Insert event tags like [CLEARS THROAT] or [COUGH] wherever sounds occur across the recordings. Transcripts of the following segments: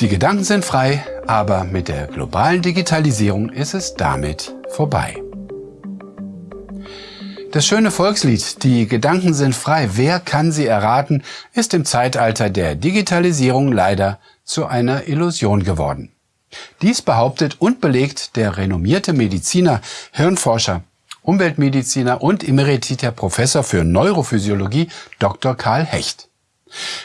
Die Gedanken sind frei, aber mit der globalen Digitalisierung ist es damit vorbei. Das schöne Volkslied Die Gedanken sind frei, wer kann sie erraten, ist im Zeitalter der Digitalisierung leider zu einer Illusion geworden. Dies behauptet und belegt der renommierte Mediziner, Hirnforscher, Umweltmediziner und emeritierter Professor für Neurophysiologie Dr. Karl Hecht.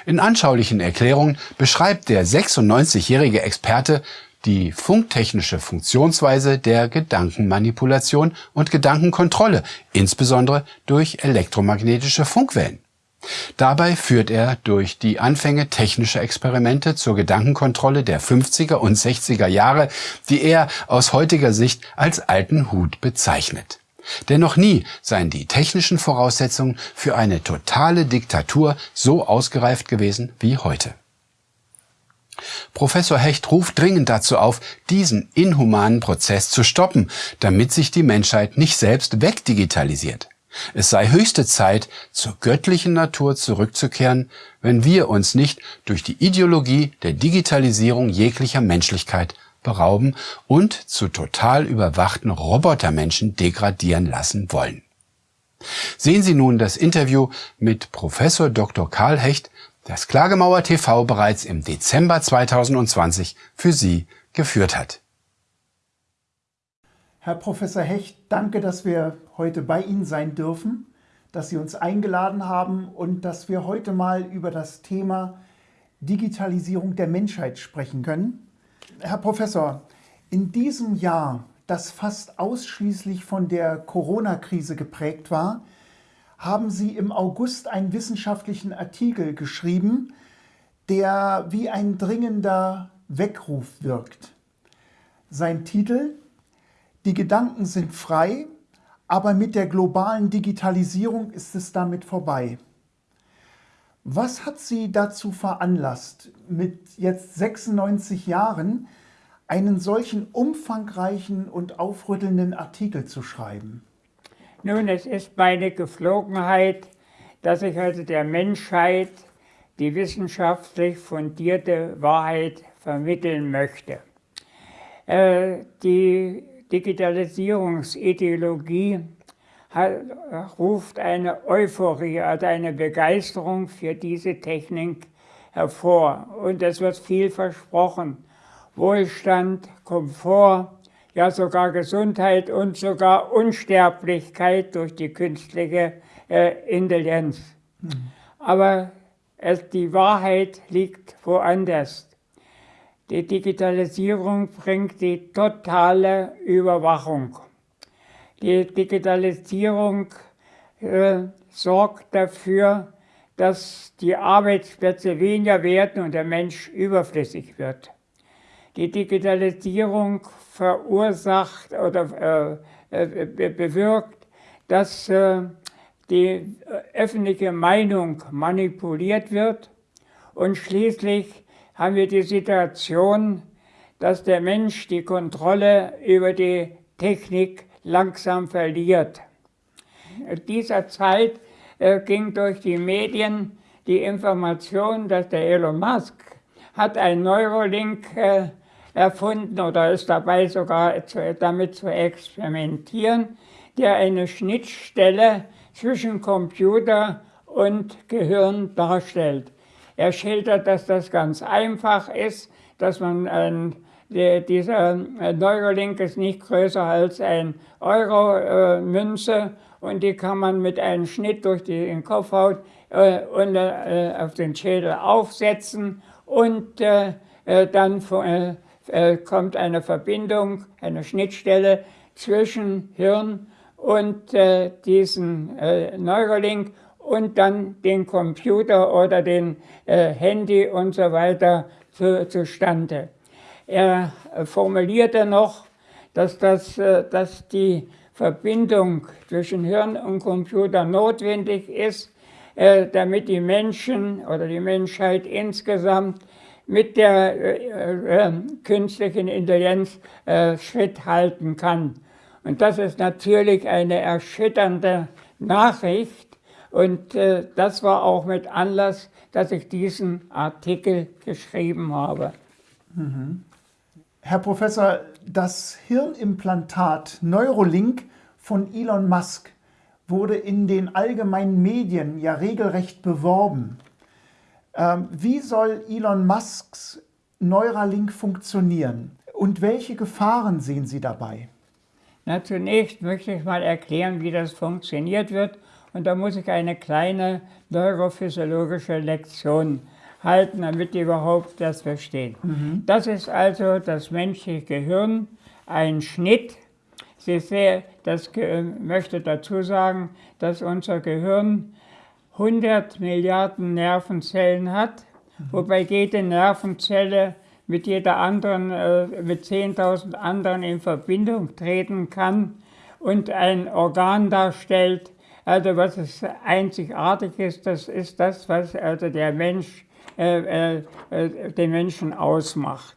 In anschaulichen Erklärungen beschreibt der 96-jährige Experte die funktechnische Funktionsweise der Gedankenmanipulation und Gedankenkontrolle, insbesondere durch elektromagnetische Funkwellen. Dabei führt er durch die Anfänge technischer Experimente zur Gedankenkontrolle der 50er und 60er Jahre, die er aus heutiger Sicht als alten Hut bezeichnet. Denn noch nie seien die technischen Voraussetzungen für eine totale Diktatur so ausgereift gewesen wie heute. Professor Hecht ruft dringend dazu auf, diesen inhumanen Prozess zu stoppen, damit sich die Menschheit nicht selbst wegdigitalisiert. Es sei höchste Zeit, zur göttlichen Natur zurückzukehren, wenn wir uns nicht durch die Ideologie der Digitalisierung jeglicher Menschlichkeit berauben und zu total überwachten Robotermenschen degradieren lassen wollen. Sehen Sie nun das Interview mit Professor Dr. Karl Hecht, das Klagemauer TV bereits im Dezember 2020 für Sie geführt hat. Herr Professor Hecht, danke, dass wir heute bei Ihnen sein dürfen, dass Sie uns eingeladen haben und dass wir heute mal über das Thema Digitalisierung der Menschheit sprechen können. Herr Professor, in diesem Jahr, das fast ausschließlich von der Corona-Krise geprägt war, haben Sie im August einen wissenschaftlichen Artikel geschrieben, der wie ein dringender Weckruf wirkt. Sein Titel Die Gedanken sind frei, aber mit der globalen Digitalisierung ist es damit vorbei. Was hat Sie dazu veranlasst, mit jetzt 96 Jahren einen solchen umfangreichen und aufrüttelnden Artikel zu schreiben? Nun, es ist meine Geflogenheit, dass ich also der Menschheit die wissenschaftlich fundierte Wahrheit vermitteln möchte. Äh, die Digitalisierungsideologie ruft eine Euphorie, also eine Begeisterung für diese Technik hervor. Und es wird viel versprochen. Wohlstand, Komfort, ja sogar Gesundheit und sogar Unsterblichkeit durch die künstliche äh, Intelligenz. Mhm. Aber es, die Wahrheit liegt woanders. Die Digitalisierung bringt die totale Überwachung. Die Digitalisierung äh, sorgt dafür, dass die Arbeitsplätze weniger werden und der Mensch überflüssig wird. Die Digitalisierung verursacht oder äh, äh, bewirkt, dass äh, die öffentliche Meinung manipuliert wird und schließlich haben wir die Situation, dass der Mensch die Kontrolle über die Technik langsam verliert. In dieser Zeit äh, ging durch die Medien die Information, dass der Elon Musk hat ein Neurolink äh, erfunden oder ist dabei sogar damit zu experimentieren, der eine Schnittstelle zwischen Computer und Gehirn darstellt. Er schildert, dass das ganz einfach ist, dass man ein dieser äh, Neurolink ist nicht größer als ein Euro-Münze äh, und die kann man mit einem Schnitt durch den Kopfhaut äh, und auf den Schädel aufsetzen und dann kommt eine Verbindung, eine Schnittstelle zwischen Hirn und diesen Neurolink und dann den Computer oder den Handy und so weiter zu, zustande. Er formulierte noch, dass, das, äh, dass die Verbindung zwischen Hirn und Computer notwendig ist, äh, damit die Menschen oder die Menschheit insgesamt mit der äh, künstlichen Intelligenz Schritt halten kann. Und das ist natürlich eine erschütternde Nachricht. Und das war auch mit Anlass, dass ich diesen Artikel geschrieben habe. Mhm. Herr Professor, das Hirnimplantat Neurolink von Elon Musk wurde in den allgemeinen Medien ja regelrecht beworben. Ähm, wie soll Elon Musks Neuralink funktionieren und welche Gefahren sehen Sie dabei? Na, zunächst möchte ich mal erklären, wie das funktioniert wird und da muss ich eine kleine neurophysiologische Lektion halten, damit ihr überhaupt das versteht. Mhm. Das ist also das menschliche Gehirn, ein Schnitt. Sie sehen, das möchte dazu sagen, dass unser Gehirn 100 Milliarden Nervenzellen hat, mhm. wobei jede Nervenzelle mit jeder anderen, äh, mit 10.000 anderen in Verbindung treten kann und ein Organ darstellt. Also was es einzigartig ist, das ist das, was also der Mensch, äh, äh, äh den Menschen ausmacht.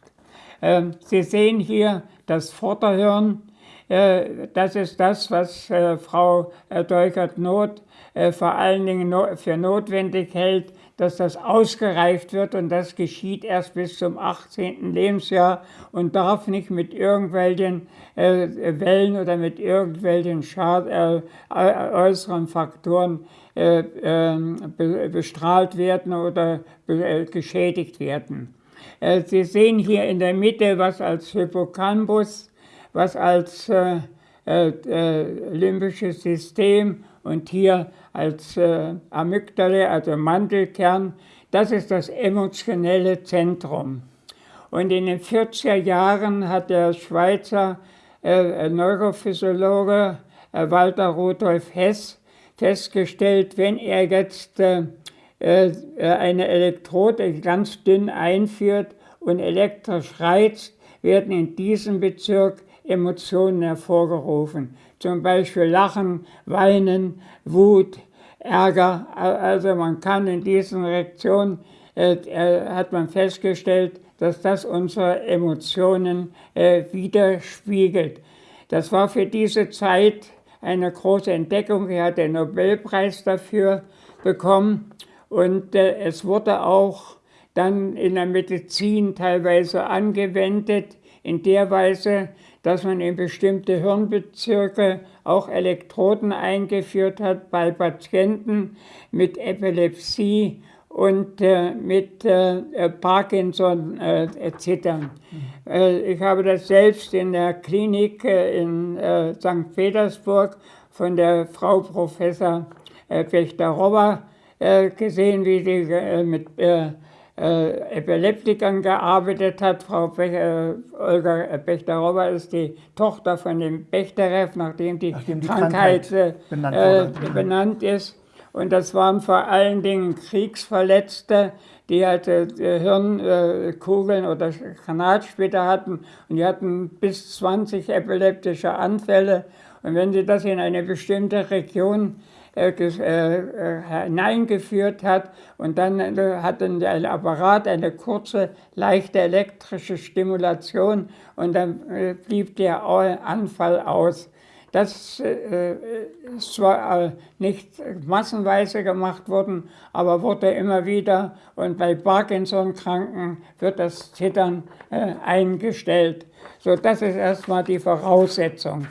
Ähm, Sie sehen hier das Vorderhirn, äh, das ist das, was äh, Frau Deukert-Not vor allen Dingen für notwendig hält, dass das ausgereift wird und das geschieht erst bis zum 18. Lebensjahr und darf nicht mit irgendwelchen äh, Wellen oder mit irgendwelchen Schad äh, äußeren Faktoren äh, ähm, be bestrahlt werden oder äh, geschädigt werden. Äh, Sie sehen hier in der Mitte, was als Hippocampus, was als äh, limbisches System und hier als äh, Amygdale, also Mandelkern, das ist das emotionelle Zentrum. Und in den 40er Jahren hat der Schweizer äh, Neurophysiologe äh, Walter Rudolf Hess festgestellt, wenn er jetzt äh, äh, eine Elektrode ganz dünn einführt und elektrisch reizt, werden in diesem Bezirk Emotionen hervorgerufen. Zum Beispiel Lachen, Weinen, Wut, Ärger. Also man kann in diesen Reaktionen, äh, äh, hat man festgestellt, dass das unsere Emotionen äh, widerspiegelt. Das war für diese Zeit eine große Entdeckung. Er hat den Nobelpreis dafür bekommen und äh, es wurde auch dann in der Medizin teilweise angewendet, in der Weise, dass man in bestimmte Hirnbezirke auch Elektroden eingeführt hat bei Patienten mit Epilepsie und äh, mit äh, äh Parkinson äh, Zittern. Mhm. Äh, ich habe das selbst in der Klinik äh, in St. Petersburg von der Frau Professor äh, Pechterova gesehen, wie sie mit Epileptikern gearbeitet hat. Frau Bech, äh, Olga Bechterowa ist die Tochter von dem Bechterew, nachdem die, nachdem die Krankheit, Krankheit äh, benannt, äh, benannt, ist. Und das waren vor allen Dingen Kriegsverletzte, die halt äh, Hirnkugeln oder Granatsplitter hatten. Und die hatten bis 20 epileptische Anfälle. Und wenn sie das in eine bestimmte Region äh, äh, hineingeführt hat und dann äh, hat der Apparat eine kurze, leichte elektrische Stimulation und dann blieb der Anfall aus. Das ist zwar nicht massenweise gemacht worden, aber wurde immer wieder und bei Parkinson-Kranken wird das Zittern eingestellt. So, das ist erstmal die Voraussetzung.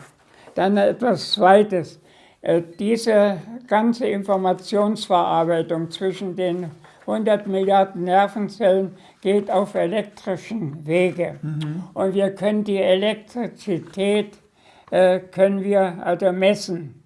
Dann etwas Zweites. Äh, diese ganze Informationsverarbeitung zwischen den 100 Milliarden Nervenzellen geht auf elektrischen Wege. Mhm. Und wir können die Elektrizität äh, können wir also messen.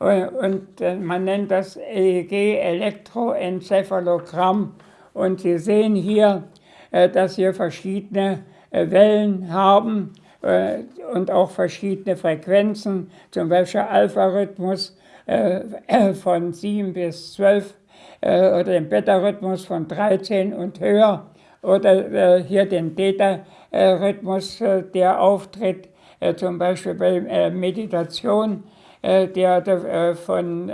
Und, und äh, man nennt das EEG, Elektroenzephalogramm. Und Sie sehen hier, äh, dass wir verschiedene äh, Wellen haben und auch verschiedene Frequenzen, zum Beispiel Alpha-Rhythmus äh, von 7 bis 12 äh, oder den Beta-Rhythmus von 13 und höher oder hier den Theta-Rhythmus, der auftritt, zum Beispiel bei Meditation der von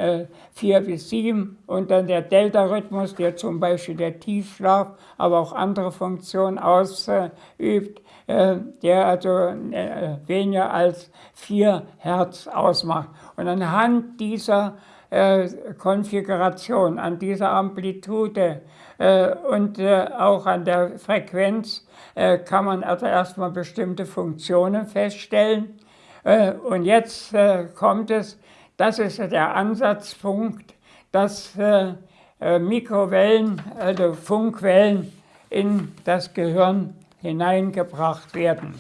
4 bis 7 und dann der Delta-Rhythmus, der zum Beispiel der Tiefschlaf, aber auch andere Funktionen ausübt. Äh, der also äh, weniger als 4 Hertz ausmacht. Und anhand dieser äh, Konfiguration, an dieser Amplitude äh, und äh, auch an der Frequenz äh, kann man also erstmal bestimmte Funktionen feststellen. Äh, und jetzt äh, kommt es, das ist der Ansatzpunkt, dass Mikrowellen, also Funkwellen in das Gehirn hineingebracht werden.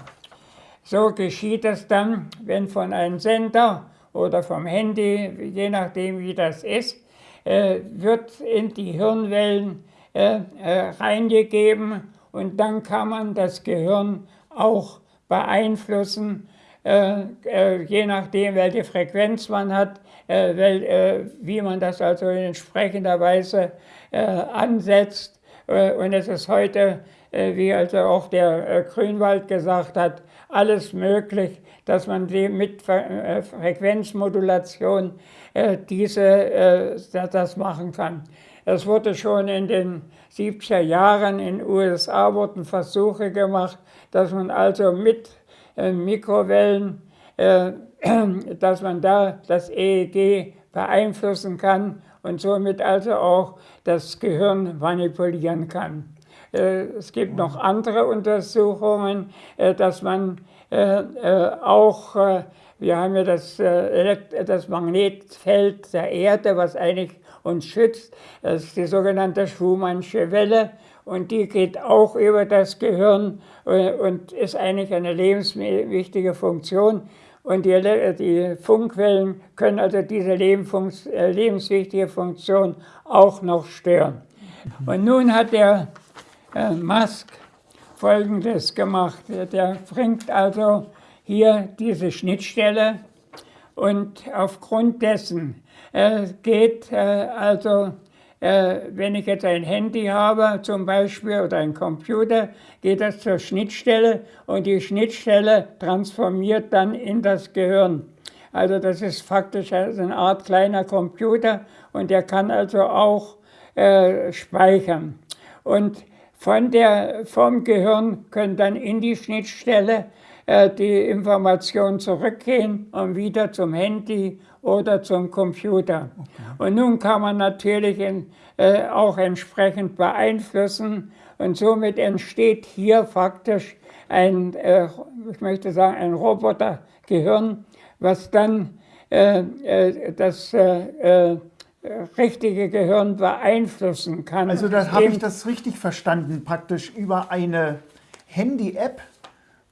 So geschieht es dann, wenn von einem Sender oder vom Handy, je nachdem wie das ist, äh, wird in die Hirnwellen äh, äh, reingegeben und dann kann man das Gehirn auch beeinflussen, je nachdem welche Frequenz man hat, wie man das also in entsprechender Weise ansetzt. Und es ist heute, wie also auch der Grünwald gesagt hat, alles möglich, dass man mit äh, Frequenzmodulation äh, diese, äh, das machen kann. Es wurde schon in den 70er Jahren in den USA wurden Versuche gemacht, dass man also mit Mikrowellen, [CLEARS THROAT] dass man da das EEG beeinflussen kann und somit also auch das Gehirn manipulieren kann. Es gibt noch andere Untersuchungen, dass man äh, äh, auch, äh, wir haben ja das, das Magnetfeld der Erde, was eigentlich uns schützt. Das ist die sogenannte Schumannsche Welle und die geht auch über das Gehirn und ist eigentlich eine lebenswichtige Funktion. Und die, die Funkwellen können also diese lebenswichtige Funktion auch noch stören. Und nun hat der äh, Musk Folgendes gemacht. Der bringt also hier diese Schnittstelle und aufgrund dessen äh, geht äh, also, äh, wenn ich jetzt ein Handy habe zum Beispiel oder ein Computer, geht das zur Schnittstelle und die Schnittstelle transformiert dann in das Gehirn. Also das ist faktisch eine Art kleiner Computer und der kann also auch äh, speichern. Und von der, vom Gehirn können dann in die Schnittstelle äh, die Informationen zurückgehen und wieder zum Handy oder zum Computer. Okay. Und nun kann man natürlich in, äh, auch entsprechend beeinflussen und somit entsteht hier faktisch ein, äh, ich möchte sagen, ein Robotergehirn, was dann äh, äh, das äh, richtige Gehirn beeinflussen kann. Also da habe ich das richtig verstanden, praktisch über eine Handy-App.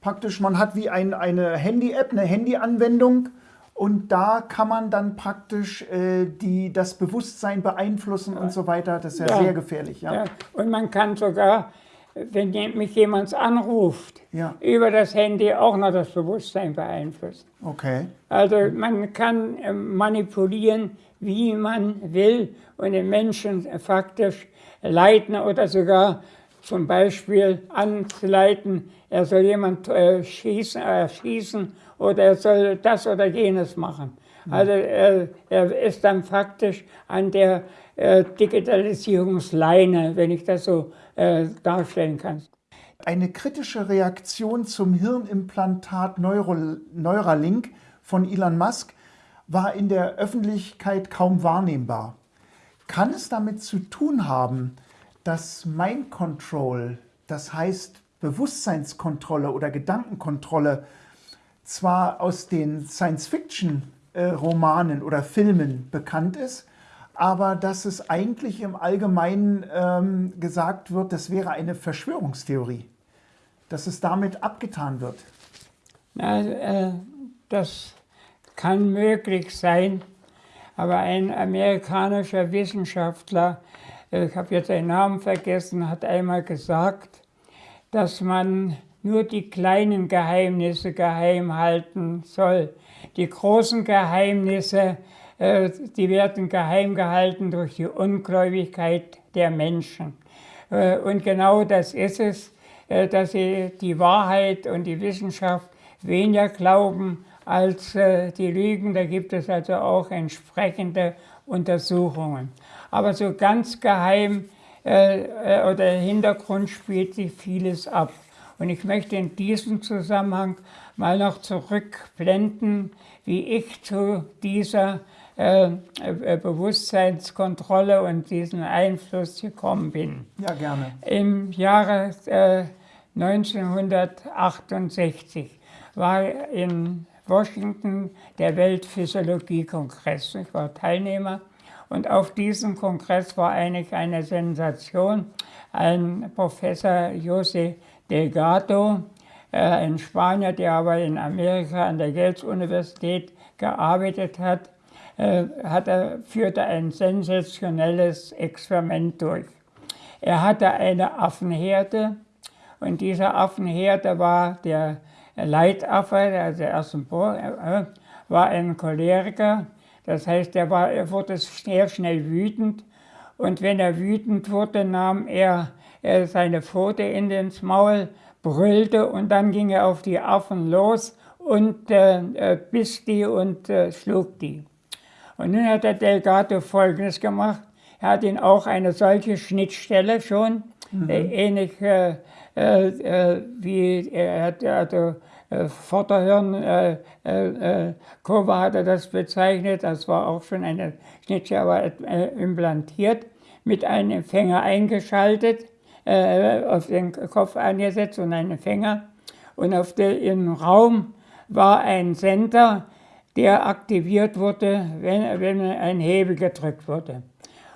Praktisch, man hat wie ein, eine Handy-App, eine Handy-Anwendung und da kann man dann praktisch äh, die, das Bewusstsein beeinflussen und so weiter. Das ist ja, ja. sehr gefährlich. Ja. ja. Und man kann sogar, wenn mich jemand anruft, ja. über das Handy auch noch das Bewusstsein beeinflussen. Okay. Also man kann äh, manipulieren, wie man will und den Menschen faktisch leiten oder sogar zum Beispiel anzuleiten, er soll jemand äh, schießen, äh, schießen oder er soll das oder jenes machen. Also er, er ist dann faktisch an der äh, Digitalisierungsleine, wenn ich das so äh, darstellen kann. Eine kritische Reaktion zum Hirnimplantat Neuro Neuralink von Elon Musk war in der Öffentlichkeit kaum wahrnehmbar. Kann es damit zu tun haben, dass Mind Control, das heißt Bewusstseinskontrolle oder Gedankenkontrolle, zwar aus den Science-Fiction-Romanen oder Filmen bekannt ist, aber dass es eigentlich im Allgemeinen ähm, gesagt wird, das wäre eine Verschwörungstheorie, dass es damit abgetan wird. Na, äh, das kann möglich sein, aber ein amerikanischer Wissenschaftler, ich habe jetzt seinen Namen vergessen, hat einmal gesagt, dass man nur die kleinen Geheimnisse geheim halten soll. Die großen Geheimnisse, äh, die werden geheim gehalten durch die Ungläubigkeit der Menschen. Äh, und genau das ist es, dass sie die Wahrheit und die Wissenschaft weniger glauben als äh, die Lügen. Da gibt es also auch entsprechende Untersuchungen. Aber so ganz geheim äh, äh, oder im Hintergrund spielt sich vieles ab. Und ich möchte in diesem Zusammenhang mal noch zurückblenden, wie ich zu dieser äh, äh, Bewusstseinskontrolle und diesen Einfluss gekommen bin. Ja, gerne. Im Jahre äh, 1968 war in Washington der Weltphysiologie-Kongress. Ich war Teilnehmer und auf diesem Kongress war eigentlich eine Sensation. Ein Professor Jose Delgado, äh, ein Spanier, der aber in Amerika an der Yale-Universität gearbeitet hat, äh, hat er, führte ein sensationelles Experiment durch. Er hatte eine Affenherde und dieser Affenherde war der Leitaffe, also der ersten äh, war ein Choleriker. Das heißt, er, war, er wurde sehr schnell wütend und wenn er wütend wurde, nahm er, er seine Pfote in ins Maul, brüllte und dann ging er auf die Affen los und äh, äh biss die und äh, schlug die. Und nun hat der Delgado Folgendes gemacht. Er hat ihn auch eine solche Schnittstelle schon, mhm. äh, ähnlich äh, äh, wie er hat also Vorderhirn, Kurve hat er das bezeichnet, das war auch schon eine Schnittstelle, aber implantiert, mit einem Empfänger eingeschaltet, auf den Kopf angesetzt und einen Empfänger. Und auf der, im Raum war ein Sender, der aktiviert wurde, wenn, wenn ein Hebel gedrückt wurde.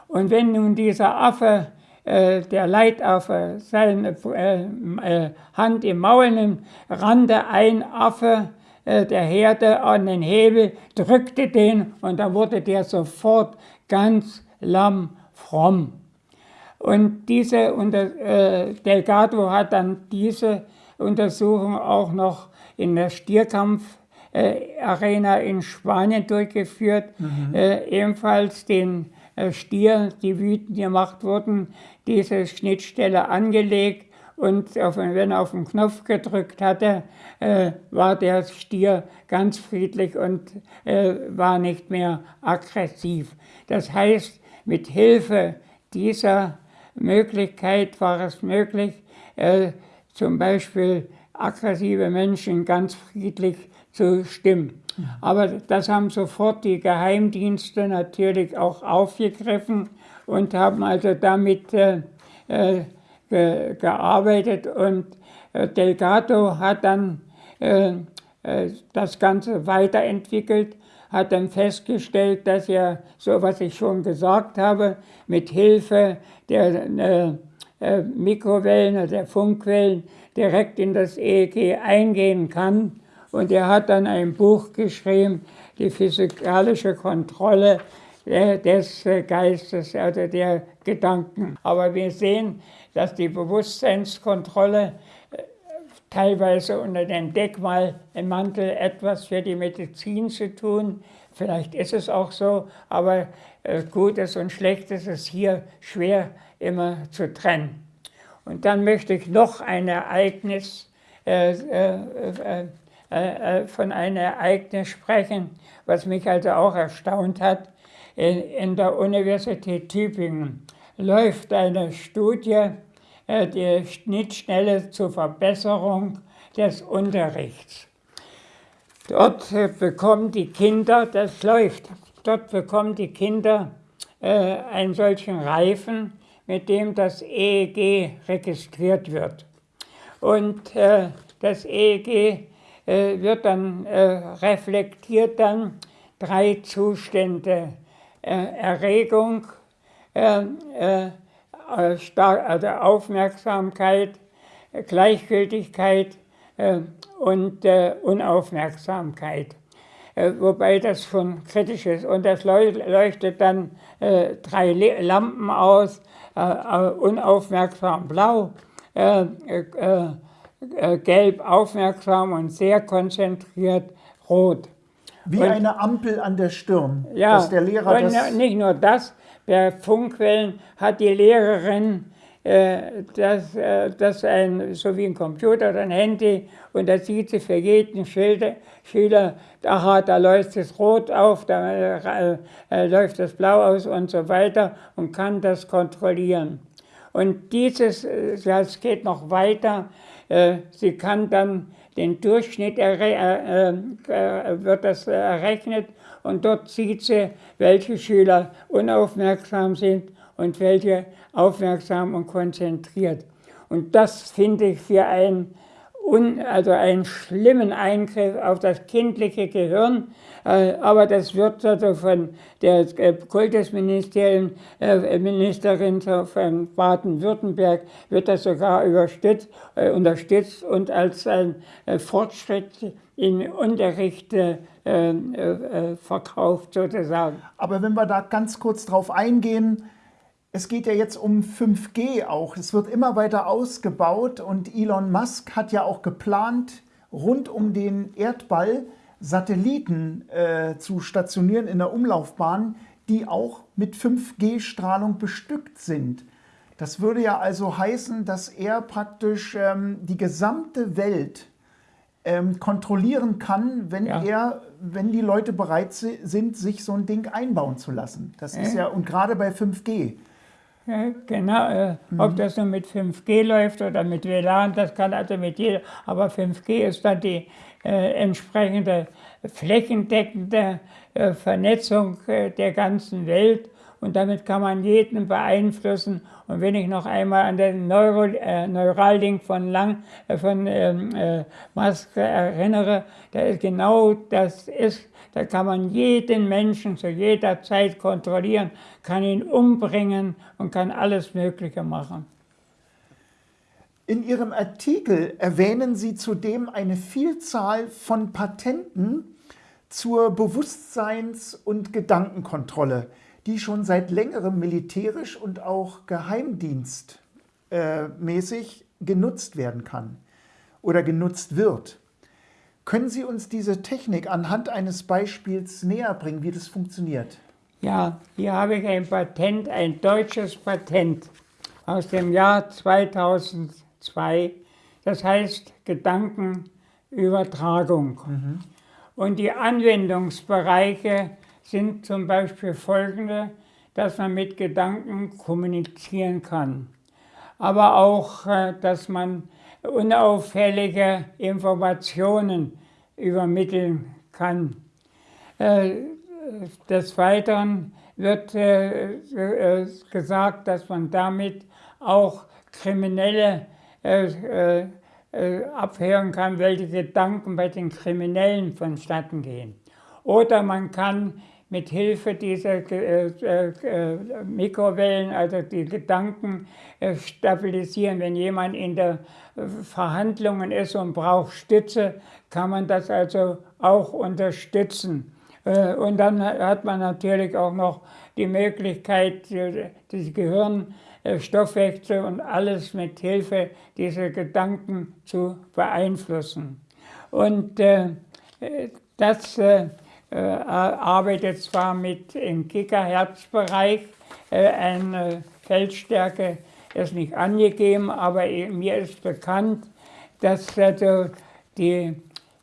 Und wenn nun dieser Affe, äh, der Leitaffe, seine äh, äh, Hand im Maul nimmt, rannte ein Affe äh, der Herde an den Hebel, drückte den und dann wurde der sofort ganz lamm fromm. Und diese äh, Delgado hat dann diese Untersuchung auch noch in der Stierkampf äh, Arena in Spanien durchgeführt, mhm. äh, ebenfalls den äh, Stier, die wütend gemacht wurden, diese Schnittstelle angelegt und auf, wenn er auf den Knopf gedrückt hatte, äh, war der Stier ganz friedlich und äh, war nicht mehr aggressiv. Das heißt, mit Hilfe dieser Möglichkeit war es möglich, äh, zum Beispiel aggressive Menschen ganz friedlich zu stimmen. Aber das haben sofort die Geheimdienste natürlich auch aufgegriffen und haben also damit äh, äh, ge gearbeitet. Und äh, Delgado hat dann äh, äh, das Ganze weiterentwickelt, hat dann festgestellt, dass er, so was ich schon gesagt habe, mit Hilfe der äh, Mikrowellen oder der Funkwellen direkt in das EEG eingehen kann und er hat dann ein Buch geschrieben, die physikalische Kontrolle des Geistes, also der Gedanken. Aber wir sehen, dass die Bewusstseinskontrolle äh, teilweise unter dem Deckmal im Mantel etwas für die Medizin zu tun. Vielleicht ist es auch so, aber äh, Gutes und Schlechtes ist hier schwer immer zu trennen. Und dann möchte ich noch ein Ereignis äh, äh, äh, äh, von einem Ereignis sprechen, was mich also auch erstaunt hat. In, in der Universität Tübingen läuft eine Studie, äh, die Schnittstelle zur Verbesserung des Unterrichts. Dort bekommen die Kinder, das läuft, dort bekommen die Kinder äh, einen solchen Reifen, mit dem das EEG registriert wird. Und äh, das EEG äh, wird dann, äh, reflektiert dann drei Zustände. Äh, Erregung, also Aufmerksamkeit, Gleichgültigkeit und Unaufmerksamkeit. Wobei das schon kritisch ist. Und das leuchtet dann drei Lampen aus, unaufmerksam blau, äh, gelb aufmerksam und sehr konzentriert rot. Wie und, eine Ampel an der Stirn, ja, dass der Lehrer und das... nicht nur das, bei Funkquellen hat die Lehrerin äh, das, äh, das ein, so wie ein Computer oder ein Handy und da sieht sie für jeden Schilder, Schüler, aha, da läuft es rot auf, da äh, äh, läuft es blau aus und so weiter und kann das kontrollieren. Und dieses, äh, das geht noch weiter, sie kann dann den Durchschnitt wird das errechnet und dort sieht sie, welche Schüler unaufmerksam sind und welche aufmerksam und konzentriert. Und das finde ich für also einen schlimmen Eingriff auf das kindliche Gehirn. Äh, aber das wird also von der äh, Kultusministerin äh, von Baden-Württemberg wird das sogar unterstützt und als ein Fortschritt im Unterricht verkauft sozusagen. Aber wenn wir da ganz kurz drauf eingehen, es geht ja jetzt um 5G auch. Es wird immer weiter ausgebaut und Elon Musk hat ja auch geplant, rund um den Erdball Satelliten äh, zu stationieren in der Umlaufbahn, die auch mit 5G-Strahlung bestückt sind. Das würde ja also heißen, dass er praktisch ähm, die gesamte Welt ähm, kontrollieren kann, wenn ja. er, wenn die Leute bereit sind, sich so ein Ding einbauen zu lassen. Das ist ja, und gerade bei 5G. Genau, äh, mhm. ob das nun mit 5G läuft oder mit WLAN, das kann also mit jeder, aber 5G ist dann die äh, entsprechende flächendeckende äh, Vernetzung äh, der ganzen Welt und damit kann man jeden beeinflussen. Und wenn ich noch einmal an den Neuro, äh, Neuralink von, Lang, äh, von ähm, äh, Musk erinnere, da ist genau das ist, da kann man jeden Menschen zu jeder Zeit kontrollieren, kann ihn umbringen und kann alles Mögliche machen. In Ihrem Artikel erwähnen Sie zudem eine Vielzahl von Patenten zur Bewusstseins- und Gedankenkontrolle die schon seit längerem militärisch und auch geheimdienstmäßig genutzt werden kann oder genutzt wird. Können Sie uns diese Technik anhand eines Beispiels näher bringen, wie das funktioniert? Ja, hier habe ich ein Patent, ein deutsches Patent aus dem Jahr 2002. Das heißt Gedankenübertragung. Mhm. Und die Anwendungsbereiche sind zum Beispiel folgende, dass man mit Gedanken kommunizieren kann, aber auch, äh, dass man unauffällige Informationen übermitteln kann. Äh, des Weiteren wird äh, gesagt, dass man damit auch Kriminelle abhören kann, welche Gedanken bei den Kriminellen vonstatten gehen. Oder man kann mit Hilfe dieser äh, äh, Mikrowellen, also die Gedanken äh, stabilisieren. Wenn jemand in der äh, Verhandlungen ist und braucht Stütze, kann man das also auch unterstützen. Äh, und dann hat man natürlich auch noch die Möglichkeit, äh, das Gehirn, Stoffwechsel und alles mit Hilfe dieser Gedanken zu beeinflussen. Und das äh, arbeitet zwar mit im Gigahertz-Bereich, äh, eine Feldstärke ist nicht angegeben, aber mir ist bekannt, dass die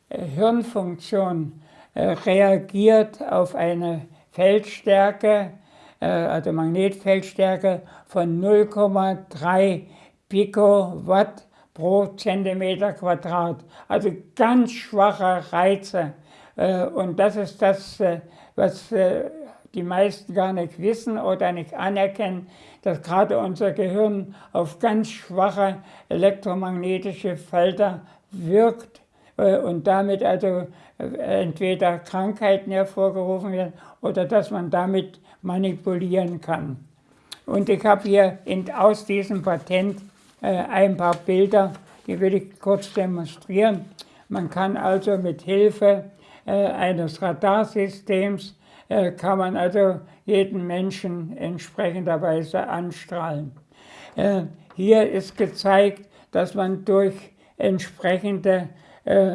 äh, Hirnfunktion reagiert auf eine Feldstärke, also Magnetfeldstärke von 0,3 Picowatt pro Zentimeter Quadrat. Also ganz schwache Reize. Äh, und das ist das, äh, was äh, die meisten gar nicht wissen oder nicht anerkennen, dass gerade unser Gehirn auf ganz schwache elektromagnetische Felder wirkt und damit also entweder Krankheiten hervorgerufen werden oder dass man damit manipulieren kann. Und ich habe hier in, aus diesem Patent ein paar Bilder, die will ich kurz demonstrieren. Man kann also mit Hilfe äh, eines Radarsystems äh, kann man also jeden Menschen entsprechenderweise anstrahlen. Äh, hier ist gezeigt, dass man durch entsprechende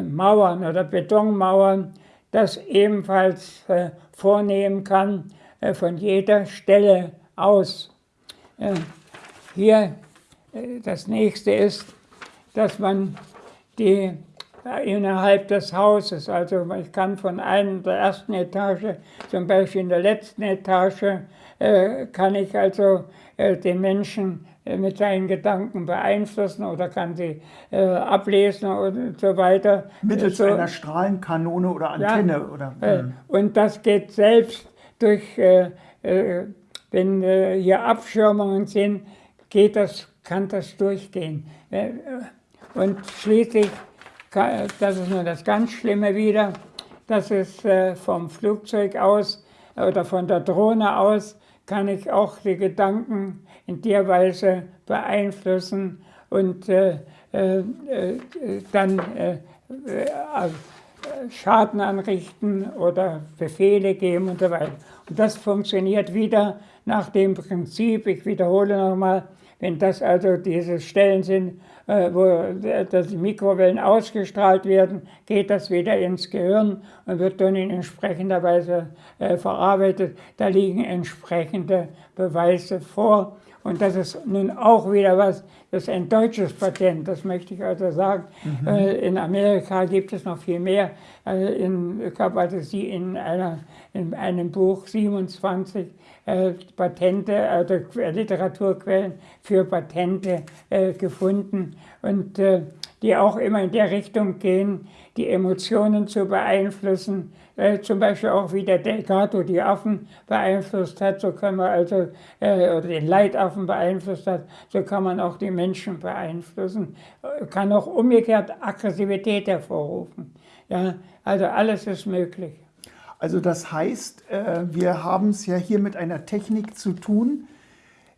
Mauern oder Betonmauern das ebenfalls vornehmen kann von jeder Stelle aus. Hier das nächste ist, dass man die innerhalb des Hauses. Also ich kann von einer der ersten Etage, zum Beispiel in der letzten Etage, äh, kann ich also äh, den Menschen äh, mit seinen Gedanken beeinflussen oder kann sie äh, ablesen und so weiter. Mittels so, einer Strahlenkanone oder Antenne. Ja, oder, hm. Und das geht selbst durch, äh, wenn hier Abschirmungen sind, geht das, kann das durchgehen. Und schließlich, das ist nur das ganz Schlimme wieder, dass es vom Flugzeug aus oder von der Drohne aus kann ich auch die Gedanken in der Weise beeinflussen und äh, äh, äh dann äh, äh, Schaden anrichten oder Befehle geben und so weiter. Und das funktioniert wieder nach dem Prinzip, ich wiederhole nochmal, wenn das also diese Stellen sind, äh, wo äh, die Mikrowellen ausgestrahlt werden, geht das wieder ins Gehirn und wird dann in entsprechender Weise äh, verarbeitet. Da liegen entsprechende Beweise vor. Und das ist nun auch wieder was, das ist ein deutsches Patent, das möchte ich also sagen. Mhm. In Amerika gibt es noch viel mehr. In, ich habe also sie in, einer, in einem Buch 27 äh, Patente, also Literaturquellen für Patente äh, gefunden und äh, die auch immer in der Richtung gehen, die Emotionen zu beeinflussen. Äh, zum Beispiel auch wie der Delgado die Affen beeinflusst hat, so kann man also, äh, oder den Leitaffen beeinflusst hat, so kann man auch die Menschen beeinflussen. Kann auch umgekehrt Aggressivität hervorrufen. Ja, also alles ist möglich. Also das heißt, äh, wir haben es ja hier mit einer Technik zu tun,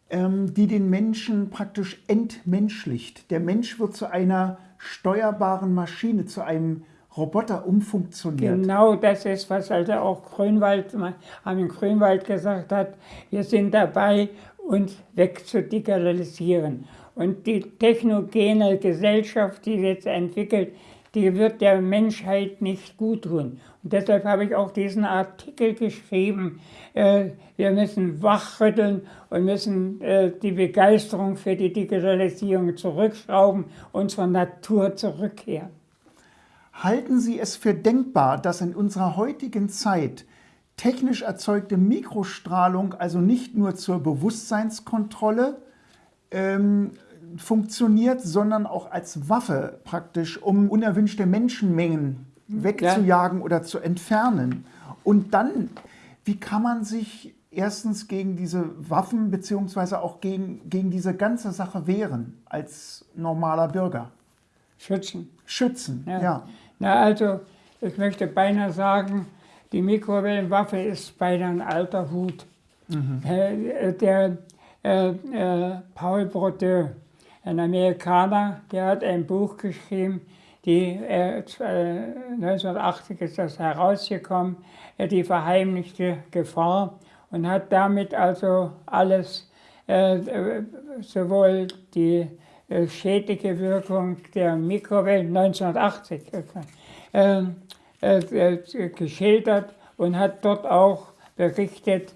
ähm, die den Menschen praktisch entmenschlicht. Der Mensch wird zu einer steuerbaren Maschine, zu einem Roboter umfunktioniert. Genau das ist, was also auch Grünwald, Armin Grünwald gesagt hat. Wir sind dabei, uns wegzudigitalisieren. Und die technogene Gesellschaft, die jetzt entwickelt, die wird der Menschheit nicht gut tun. Und deshalb habe ich auch diesen Artikel geschrieben. Äh, wir müssen wachrütteln und müssen äh, die Begeisterung für die Digitalisierung zurückschrauben zur Natur zurückkehren. Halten Sie es für denkbar, dass in unserer heutigen Zeit technisch erzeugte Mikrostrahlung also nicht nur zur Bewusstseinskontrolle ähm, funktioniert, sondern auch als Waffe praktisch, um unerwünschte Menschenmengen wegzujagen ja. oder zu entfernen. Und dann, wie kann man sich erstens gegen diese Waffen beziehungsweise auch gegen, gegen diese ganze Sache wehren als normaler Bürger? Schützen. Schützen, ja. ja. Na also, ich möchte beinahe sagen, die Mikrowellenwaffe ist beinahe ein alter Hut. Mhm. Äh, der äh, äh, Paul Brodeur, ein Amerikaner, der hat ein Buch geschrieben, die, äh, 1980 ist das herausgekommen, äh, die verheimlichte Gefahr und hat damit also alles, äh, sowohl die äh, schädliche Wirkung der Mikrowellen 1980 äh, äh, geschildert und hat dort auch berichtet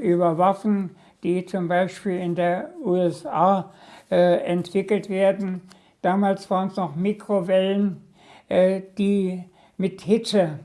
über Waffen, die zum Beispiel in der USA entwickelt werden. Damals waren es noch Mikrowellen, die mit Hitze,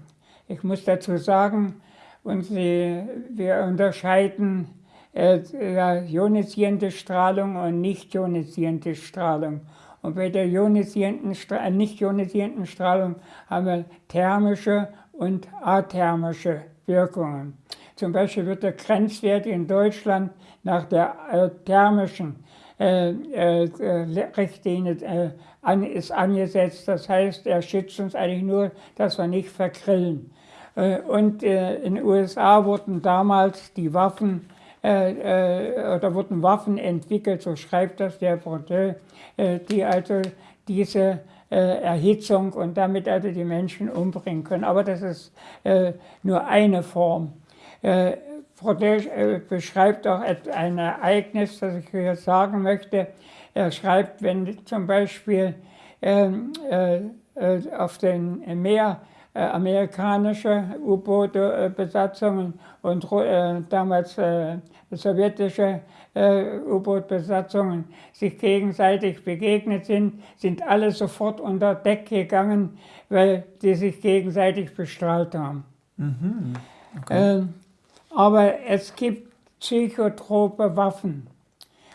ich muss dazu sagen, und sie, wir unterscheiden ionisierende Strahlung und nicht ionisierende Strahlung. Und bei der ionisierenden, äh, nicht ionisierenden Strahlung haben wir thermische und athermische Wirkungen. Zum Beispiel wird der Grenzwert in Deutschland nach der äh, thermischen äh, äh, Richtlinie äh, ist angesetzt. Das heißt, er schützt uns eigentlich nur, dass wir nicht vergrillen. Äh, und äh, in den USA wurden damals die Waffen oder wurden Waffen entwickelt, so schreibt das der Brodeur, die also diese Erhitzung und damit also die Menschen umbringen können. Aber das ist nur eine Form. Äh, beschreibt auch ein Ereignis, das ich hier sagen möchte. Er schreibt, wenn zum Beispiel ähm, äh, äh, auf dem Meer äh, amerikanische U-Boot-Besatzungen und äh, damals äh, sowjetische äh, U-Boot-Besatzungen sich gegenseitig begegnet sind, sind alle sofort unter Deck gegangen, weil die sich gegenseitig bestrahlt haben. Mhm. Okay. Ähm, aber es gibt psychotrope Waffen.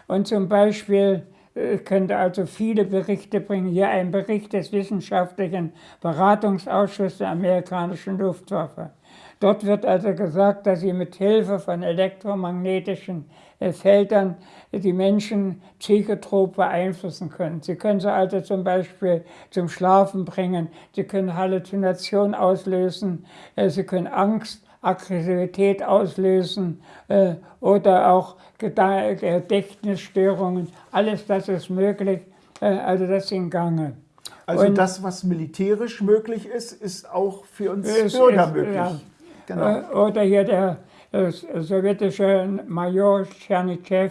Und zum Beispiel ich könnte also viele Berichte bringen. Hier ein Bericht des Wissenschaftlichen Beratungsausschusses der amerikanischen Luftwaffe. Dort wird also gesagt, dass sie mit Hilfe von elektromagnetischen Feldern die Menschen psychotrop beeinflussen können. Sie können sie also zum Beispiel zum Schlafen bringen, sie können Halluzinationen auslösen, äh, sie können Angst Aggressivität auslösen äh, oder auch Gedächtnisstörungen. Alles das ist möglich, äh, also das ist in Gange. Also Und das, was militärisch möglich ist, ist auch für uns Bürger ist, möglich. Ja. Genau. Äh, oder hier der äh, sowjetische Major Tschernitschew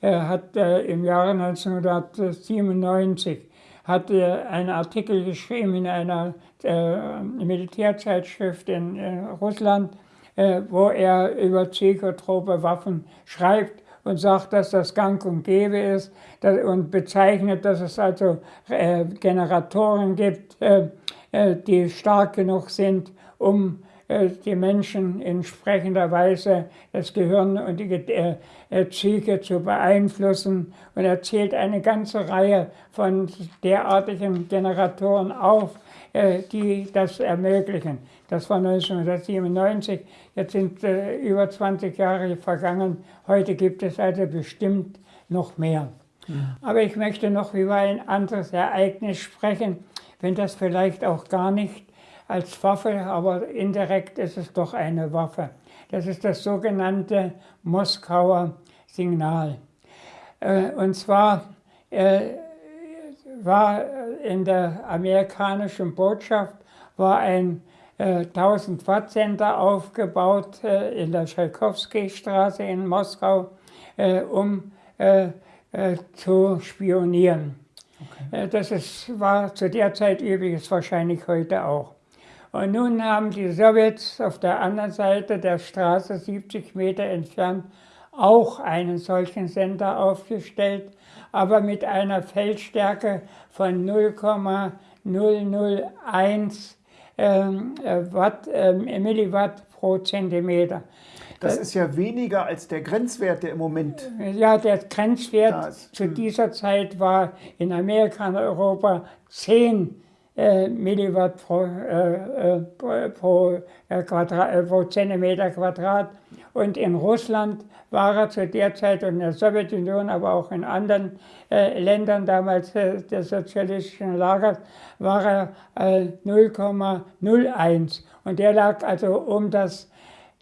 äh, hat äh, im Jahre 1997 hat einen Artikel geschrieben in einer äh, Militärzeitschrift in äh, Russland, äh, wo er über psychotrope Waffen schreibt und sagt, dass das gang und gäbe ist und bezeichnet, dass es also äh, Generatoren gibt, äh, äh, die stark genug sind, um die Menschen in entsprechender Weise das Gehirn und die Psyche zu beeinflussen und er zählt eine ganze Reihe von derartigen Generatoren auf, äh, die das ermöglichen. Das war 1997, jetzt sind äh, über 20 Jahre vergangen. Heute gibt es also bestimmt noch mehr. Mhm. Aber ich möchte noch über ein anderes Ereignis sprechen, wenn das vielleicht auch gar nicht als Waffe, aber indirekt ist es doch eine Waffe. Das ist das sogenannte Moskauer Signal. Äh, und zwar war äh, in der amerikanischen Botschaft war ein äh, 1000 Watt Center aufgebaut äh, in der Tschaikowski-Straße in Moskau, um zu spionieren. Okay. das ist, war zu der Zeit übrigens wahrscheinlich heute auch. Und nun haben die Sowjets auf der anderen Seite der Straße, 70 Meter entfernt, auch einen solchen Sender aufgestellt aber mit einer Feldstärke von 0,001 ähm, äh, Watt, äh, Milliwatt pro Zentimeter. Das ist ja weniger als der Grenzwert, der im Moment. Ja, der Grenzwert zu hm. dieser Zeit war in Amerika und Europa 10 äh, Milliwatt pro, äh, äh pro, äh, Quadrat, pro Zentimeter Quadrat. Und in Russland war er zu der Zeit und in der Sowjetunion, aber auch in anderen äh, Ländern damals äh, des sozialistischen Lagers, war er äh, 0,01. Und der lag also um das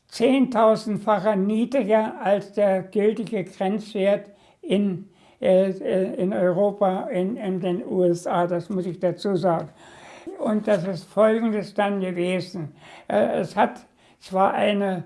zehntausendfache niedriger als der gültige Grenzwert in, äh, äh, in Europa, in, in den USA, das muss ich dazu sagen. Und das ist Folgendes dann gewesen. Äh, es hat zwar eine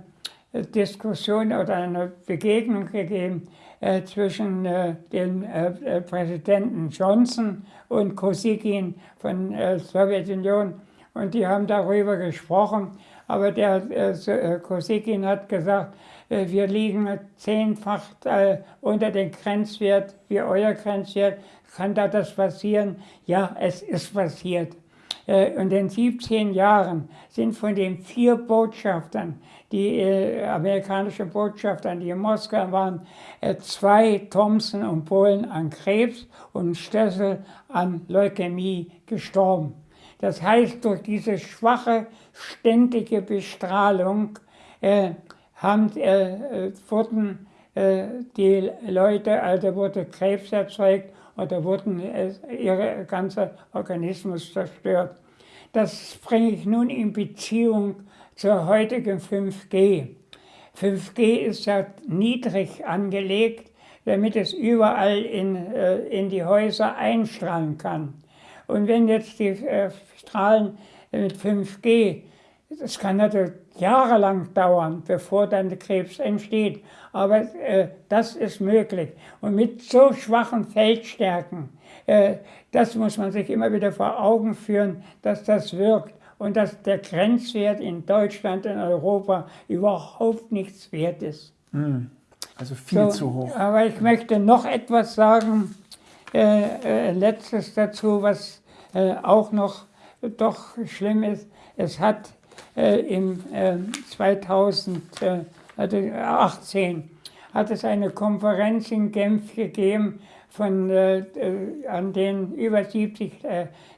Diskussion oder eine Begegnung gegeben äh, zwischen äh, dem äh, äh Präsidenten Johnson und Kosygin von der äh, Sowjetunion und die haben darüber gesprochen. Aber der äh, Kosygin hat gesagt, wir liegen zehnfach unter dem Grenzwert wie euer Grenzwert. Kann da das passieren? Ja, es ist passiert. In den 17 Jahren sind von den vier Botschaftern, die äh, amerikanische Botschafter, die in Moskau waren, äh, zwei Thompson und Polen an Krebs und Stössel an Leukämie gestorben. Das heißt, durch diese schwache, ständige Bestrahlung äh, haben, äh, wurden äh, die Leute, also wurde Krebs erzeugt oder wurden äh, ihr ganzer Organismus zerstört. Das bringe ich nun in Beziehung zur heutigen 5G. 5G ist ja niedrig angelegt, damit es überall in, äh, in die Häuser einstrahlen kann. Und wenn jetzt die äh, Strahlen mit 5G, das kann natürlich jahrelang dauern, bevor dann der Krebs entsteht. Aber äh, das ist möglich. Und mit so schwachen Feldstärken, äh, das muss man sich immer wieder vor Augen führen, dass das wirkt. und dass der Grenzwert in Deutschland und Europa überhaupt nichts wert ist. Hm. Also viel so, zu hoch. Aber ich möchte noch etwas sagen, äh, äh, letztes dazu, was äh, auch noch doch schlimm ist. Es hat im 2018 äh, hat es eine Konferenz in Genf gegeben, von, äh, an denen über 70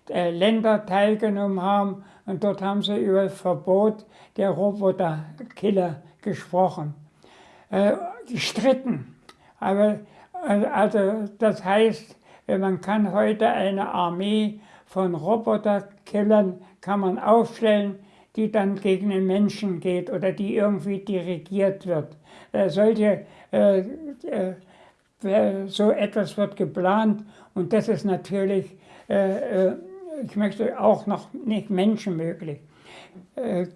Länder teilgenommen haben. Und dort haben sie über das Verbot der Roboterkiller gesprochen. gestritten. Aber also das heißt, man kann heute eine Armee von Roboterkillern kann man aufstellen, die dann gegen den Menschen geht oder die irgendwie dirigiert wird. Äh, solche, äh, äh, so etwas wird geplant und das ist natürlich, äh, äh, ich möchte auch noch nicht menschenmöglich. Äh,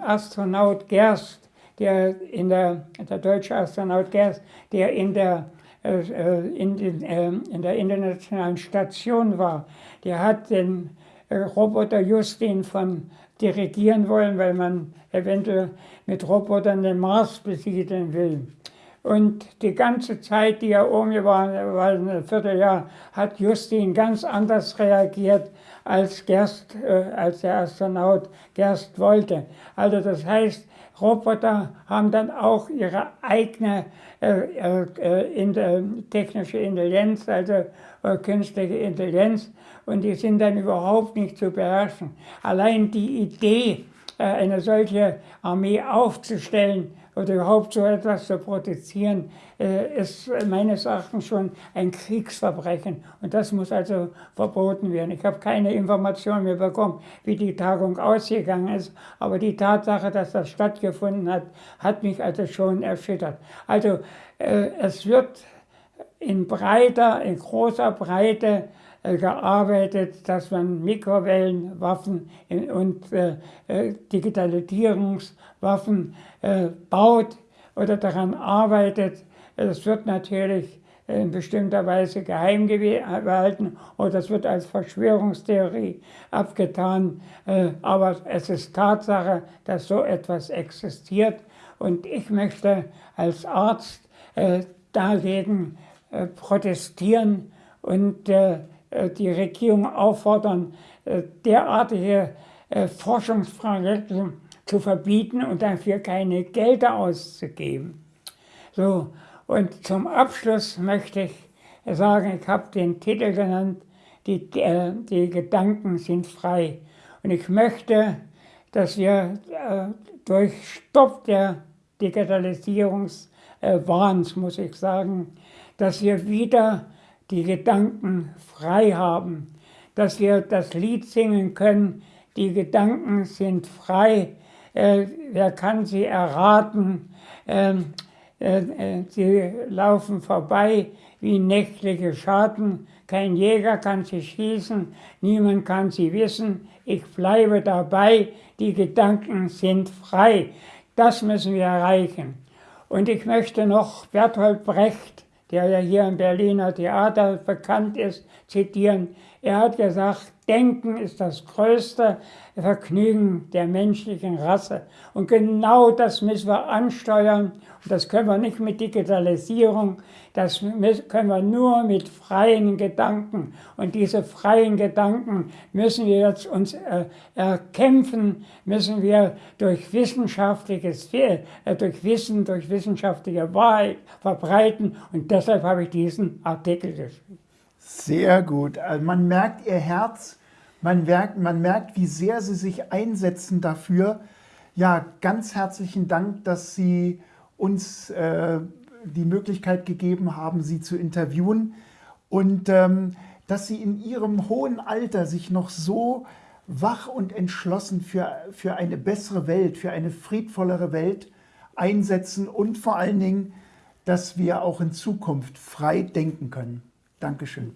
Astronaut Gerst, der in der, der deutsche Astronaut Gerst, der in der in, den, in der internationalen Station war, der hat den Roboter Justin von dirigieren wollen, weil man eventuell mit Robotern den Mars besiedeln will. Und die ganze Zeit, die er oben war, war ein Vierteljahr, hat Justin ganz anders reagiert, als, Gerst, äh, als der Astronaut Gerst wollte. Also das heißt, Roboter haben dann auch ihre eigene äh, äh, in, äh, technische Intelligenz, also äh, künstliche Intelligenz, und die sind dann überhaupt nicht zu beherrschen. Allein die Idee, äh, eine solche Armee aufzustellen oder überhaupt so etwas zu produzieren, äh, ist meines Erachtens schon ein Kriegsverbrechen. Und das muss also verboten werden. Ich habe keine Informationen mehr bekommen, wie die Tagung ausgegangen ist. Aber die Tatsache, dass das stattgefunden hat, hat mich also schon erschüttert. Also äh, es wird in breiter, in großer Breite gearbeitet, dass man Mikrowellenwaffen und äh, äh, Digitalisierungswaffen baut oder daran arbeitet. Das wird natürlich in bestimmter Weise geheim gehalten oder das wird als Verschwörungstheorie abgetan. Aber es ist Tatsache, dass so etwas existiert und ich möchte als Arzt dagegen protestieren und äh, die Regierung auffordern, äh, derartige äh, Forschungsprojekte zu verbieten und dafür keine Gelder auszugeben. So, und zum Abschluss möchte ich sagen, ich habe den Titel genannt, die, die, Gedanken sind frei. Und ich möchte, dass wir äh, durch Stopp der Digitalisierungswahns, äh, muss ich sagen, dass wir wieder die Gedanken frei haben, dass wir das Lied singen können, die Gedanken sind frei, äh, wer kann sie erraten, ähm, äh, äh, sie laufen vorbei wie nächtliche Schatten, kein Jäger kann sie schießen, niemand kann sie wissen, ich bleibe dabei, die Gedanken sind frei. Das müssen wir erreichen. Und ich möchte noch Bertolt Brecht der ja hier im Berliner Theater bekannt ist, zitieren. Er hat gesagt, Denken ist das größte Vergnügen der menschlichen Rasse. Und genau das müssen wir ansteuern. Und das können wir nicht mit Digitalisierung, das können wir nur mit freien Gedanken. Und diese freien Gedanken müssen wir jetzt uns äh, erkämpfen, müssen wir durch wissenschaftliches, äh, durch Wissen, durch wissenschaftliche Wahrheit verbreiten. Und deshalb habe ich diesen Artikel geschrieben. Sehr gut. Also man merkt ihr Herz, man merkt, man merkt, wie sehr Sie sich einsetzen dafür. Ja, ganz herzlichen Dank, dass Sie uns äh, die Möglichkeit gegeben haben, Sie zu interviewen und ähm, dass Sie in Ihrem hohen Alter sich noch so wach und entschlossen für, für eine bessere Welt, für eine friedvollere Welt einsetzen und vor allen Dingen, dass wir auch in Zukunft frei denken können. Dankeschön.